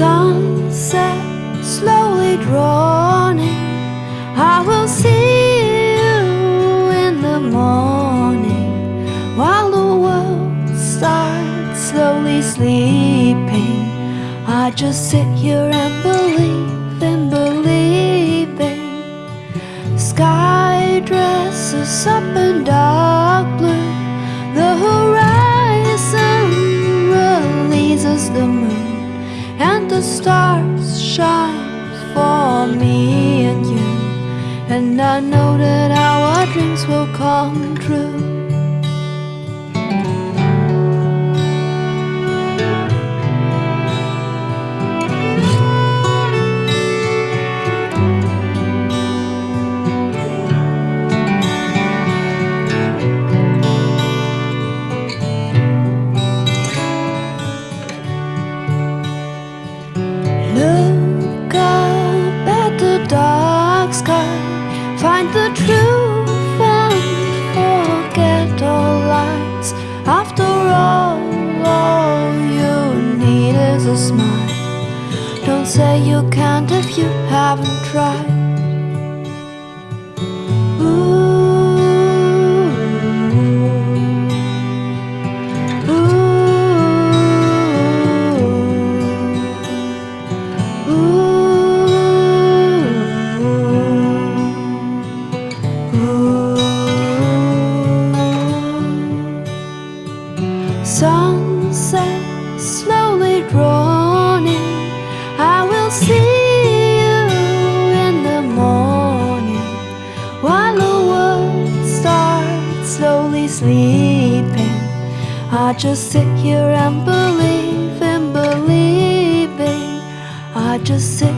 sunset slowly drawing. I will see you in the morning While the world starts slowly sleeping. I just sit here and believe in believing. Sky dresses up and down. And the stars shine for me and you. And I know that our dreams will come true. Find the truth and forget all lies. After all, all you need is a smile. Don't say you can't if you haven't tried. Sunset slowly dawning. I will see you in the morning while the world starts slowly sleeping. I just sit here and believe in believing. I just sit